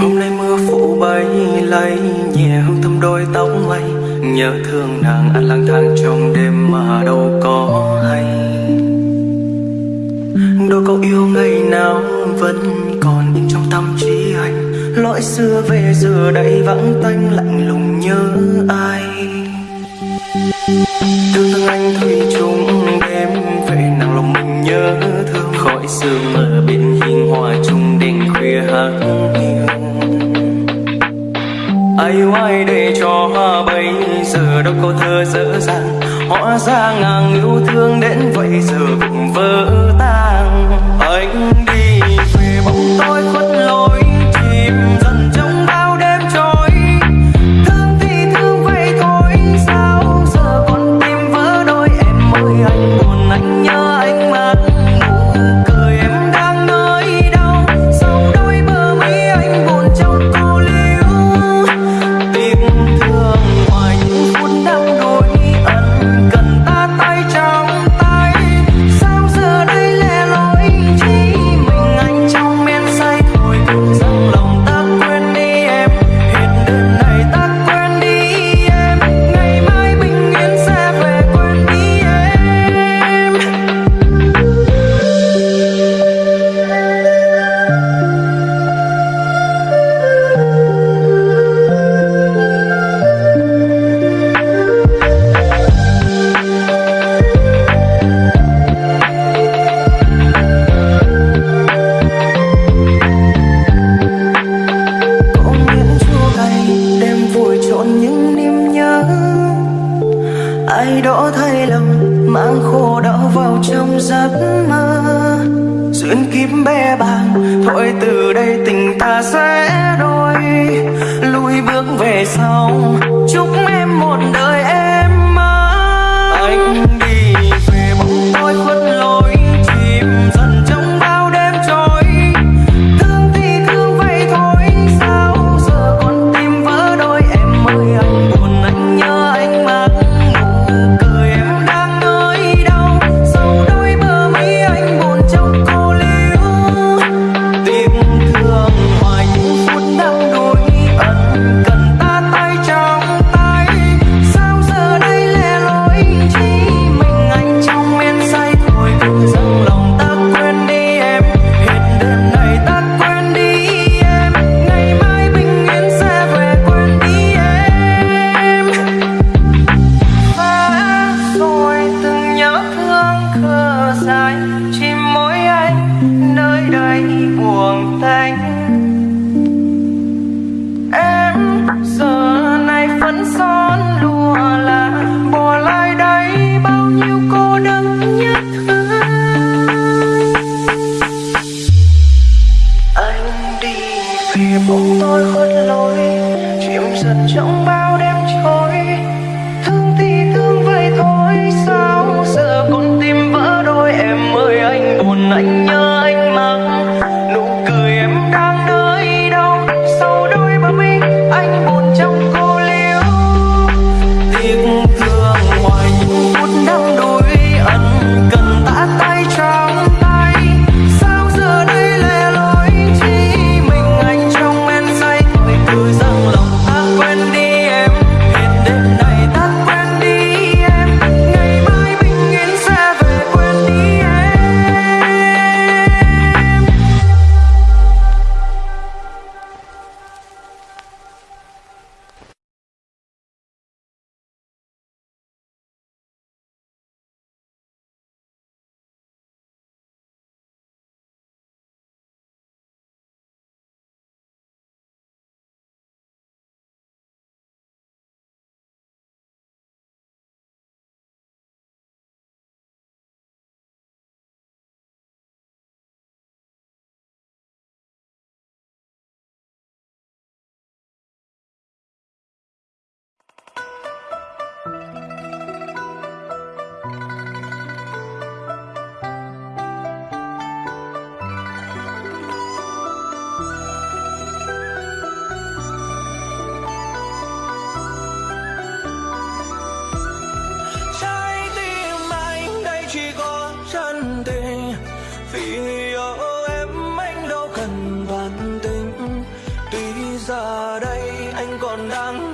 Hôm nay mưa phủ bay lay Nhẹ hương thơm đôi tóc lay. Nhớ thương nàng ăn lang thang trong đêm mà đâu có hay. Đôi câu yêu ngày nào vẫn còn in trong tâm trí anh. Lỗi xưa về giờ đây vắng tanh, lạnh lùng nhớ ai. Thương thương anh thủy chung đêm, Về nàng lòng mình nhớ thương. Khỏi xưa mở biển hiên hòa chung đình khuya hát ai yêu để cho hoa bay giờ đâu có thơ dở dàng. Họ ra ngang yêu thương đến vậy giờ cũng vỡ tan. giờ đây anh còn đang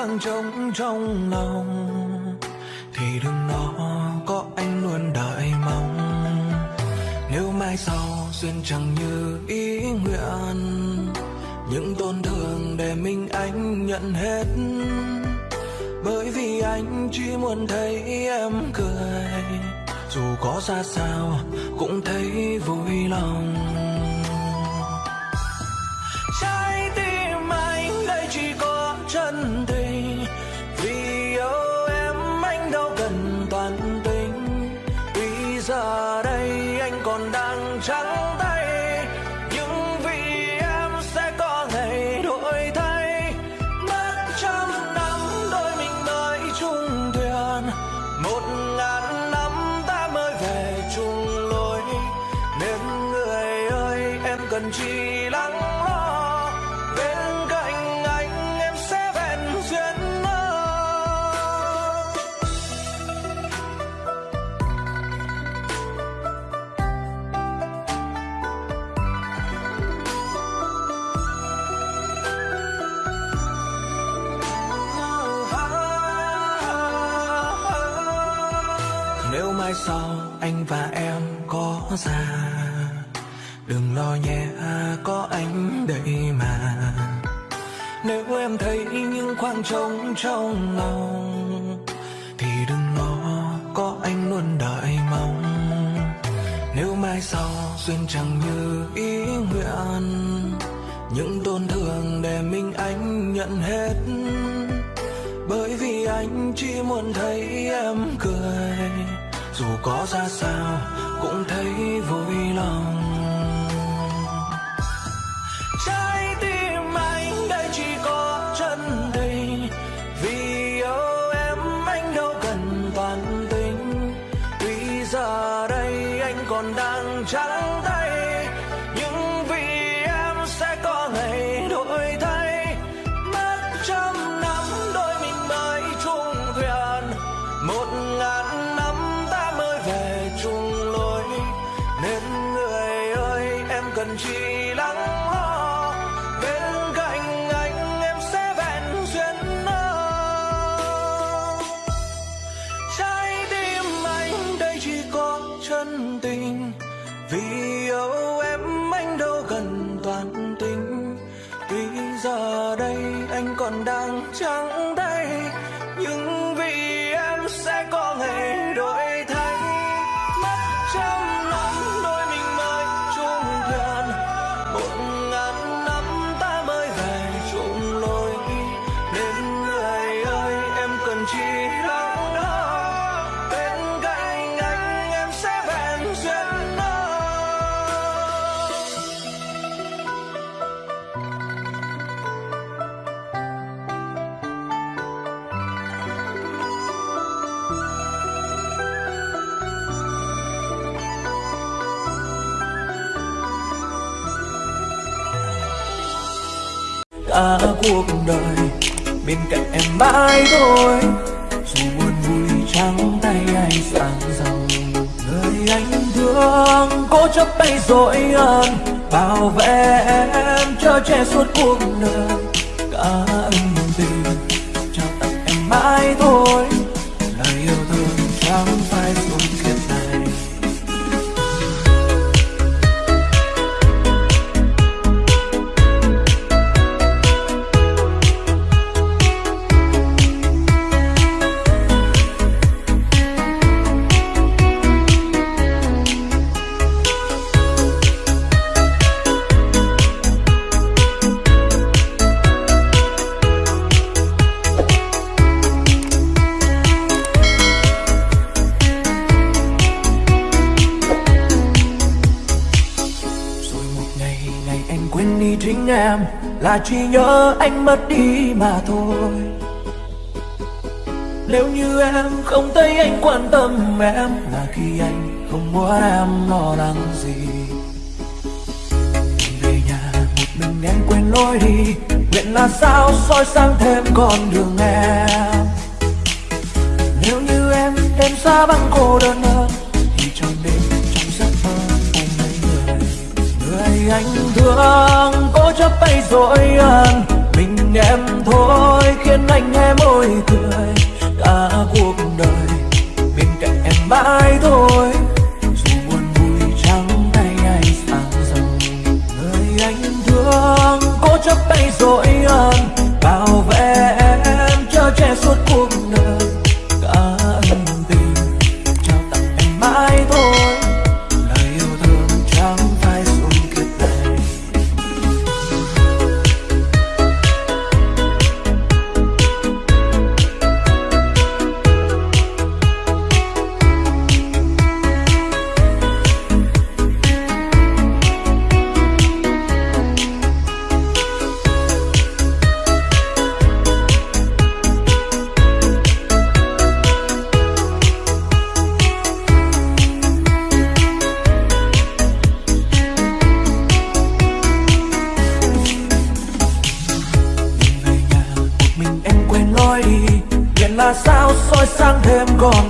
khoảng trống trong lòng, Thì đừng lo có anh luôn đợi mong. Nếu mai sau duyên chẳng như ý nguyện, Những tổn thương để mình anh nhận hết. Bởi vì anh chỉ muốn thấy em cười, dù có ra sao cũng thấy vui lòng. Anh và em có già. Đừng lo nhé à, có anh đây mà. Nếu em thấy những khoảng trống trong lòng, Thì đừng lo, có anh luôn đợi mong. Nếu mai sau duyên chẳng như ý nguyện, Những tổn thương để mình anh nhận hết. Bởi vì anh chỉ muốn thấy em cười có ra sao cũng thấy vui lòng. Cuộc đời. Bên cạnh em mãi thôi, dù buồn vui trắng tay hay sang giàu người anh thương cố chấp tay dội ơn bảo vệ em cho che suốt cuộc đời. Cả ân tình, trao tặng em mãi thôi. Em là chỉ nhớ anh mất đi mà thôi. Nếu như em không thấy anh quan tâm em là khi anh không muốn em lo lắng gì. Về nhà một mình em quên lối đi, nguyện là sao soi sáng thêm con đường em. Nếu như em đêm xa vắng cô đơn ơi anh thương cố chấp tay dối ân mình em thôi, khiến anh hé môi cười. Cả cuộc đời, bên cạnh em mãi thôi. nói sáng thêm còn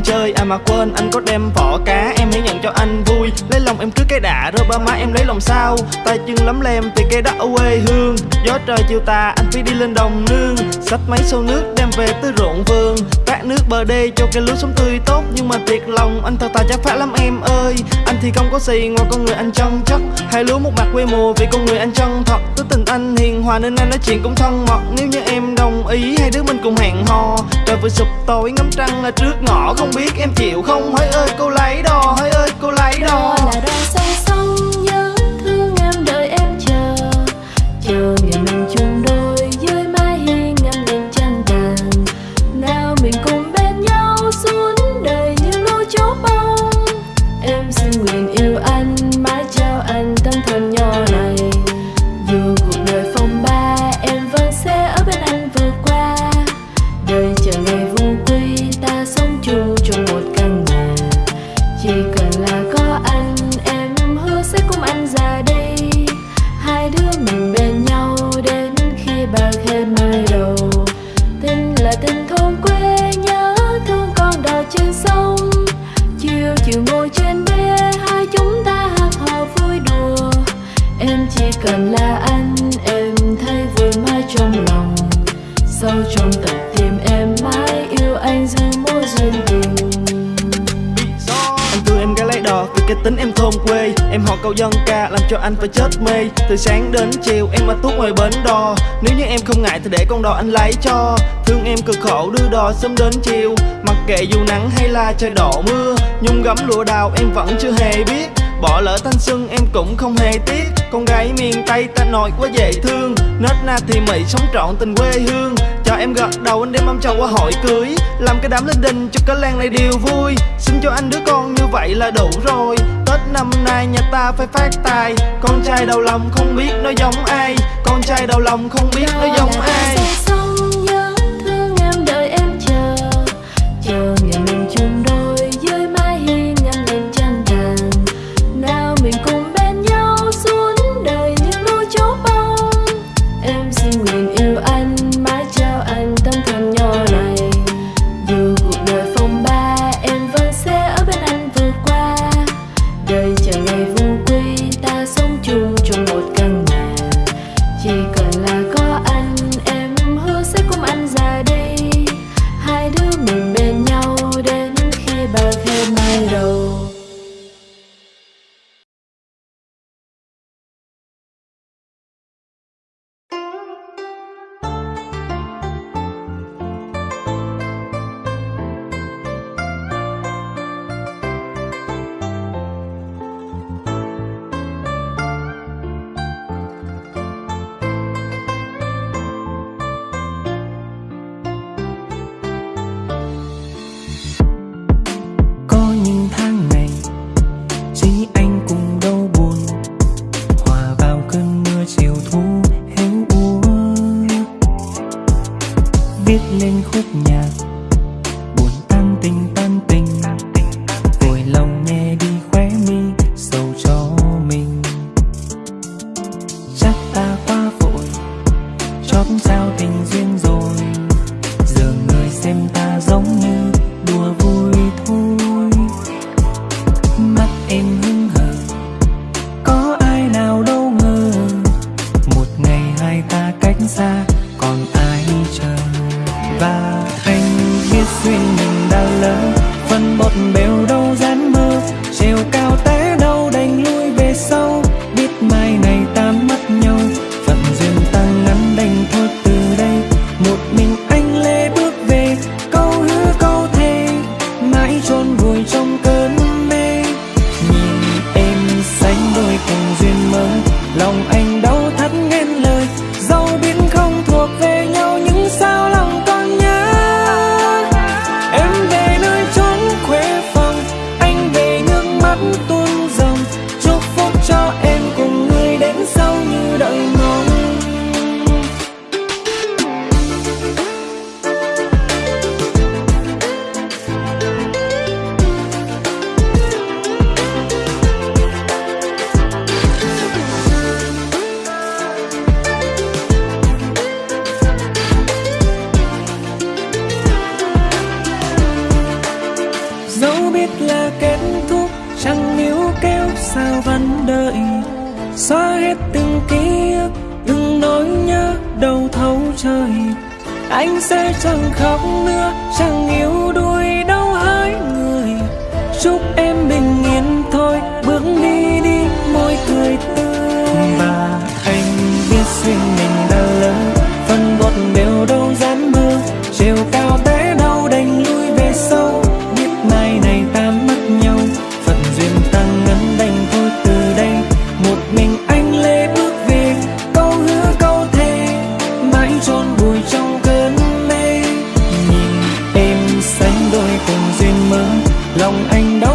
em chơi. À mà quên, anh có đem vỏ cá em hãy nhận cho anh vui. Lấy lòng em cứ cái đã rồi ba má em lấy lòng sao? Tay chân lắm lem thì cây đã quê hương. Gió trời chiều tà, anh phải đi lên đồng nương. Sách máy sâu nước đem về tới ruộng vườn. Tát nước bờ đê cho cây lúa sống tươi tốt. Nhưng mà thiệt lòng, anh thật tà chắc phải lắm em ơi. Anh thì không có gì ngoài con người anh chân chất. Hai lúa một mặt quê mùa vì con người anh chân thật. Tới tình anh hiền hòa nên anh nói chuyện cũng thân mật. Nếu như em đồng ý, hai đứa mình cùng hẹn hò. Trời vừa sụp tối, ngắm trăng là trước ngõ không biết em chịu không? Hỡi ơi, cô lấy đò hỡi ơi, cô lấy đò. Là đò sâu sâu tìm em mãi, yêu anh giữa mỗi duyên tình. Anh thương em gái lấy đò, vì cái tính em thôn quê. Em họ câu dân ca, làm cho anh phải chết mê. Từ sáng đến chiều, em ở túc ngoài bến đò. Nếu như em không ngại thì để con đò anh lấy cho. Thương em cực khổ, đưa đò sớm đến chiều. Mặc kệ dù nắng hay là trời đổ mưa. Nhung gấm lụa đào, em vẫn chưa hề biết. Bỏ lỡ thanh xuân, em cũng không hề tiếc. Con gái miền Tây ta nội quá dễ thương. Nết na thì mị, sống trọn tình quê hương cho em gật đầu, anh đem ông chồng qua hỏi cưới. Làm cái đám lên đình cho cái làng này đều vui. Xin cho anh đứa con như vậy là đủ rồi. Tết năm nay nhà ta phải phát tài. Con trai đầu lòng không biết nó giống ai. Con trai đầu lòng không biết nó giống ai. sao vẫn đợi? Xóa hết từng ký ức từng nỗi nhớ đầu thấu trời. Anh sẽ chẳng khóc nữa, chẳng yếu đuối đâu hỡi người. Chúc em bình yên thôi, bước đi anh đó.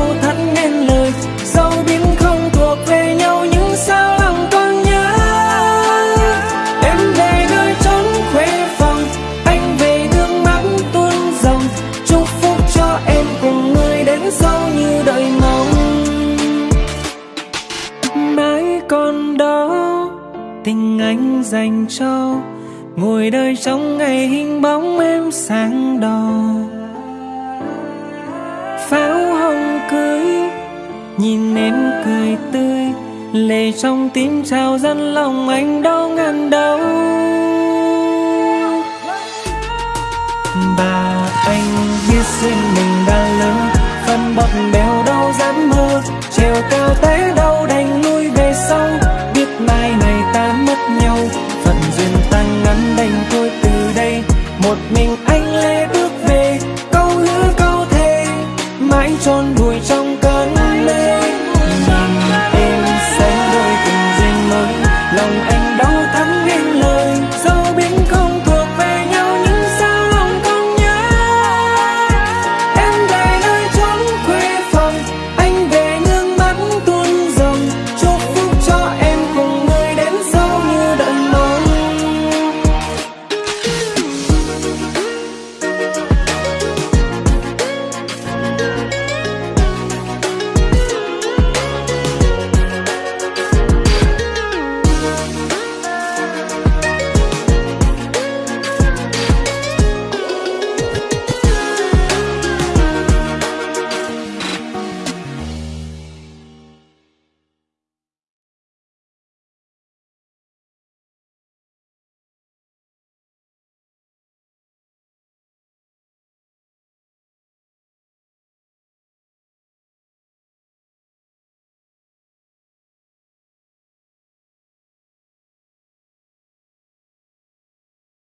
Lệ tim trào dân lòng anh đau ngàn đau. Và anh biết riêng mình đã lớn, phân bậc